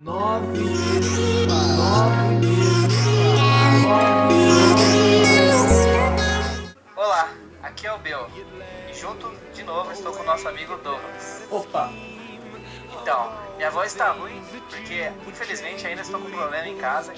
Nove nove Olá, aqui é o Bel. E junto, de novo, estou com o nosso amigo Douglas. Opa! Então, minha voz está ruim porque, infelizmente, ainda estou com problema em casa.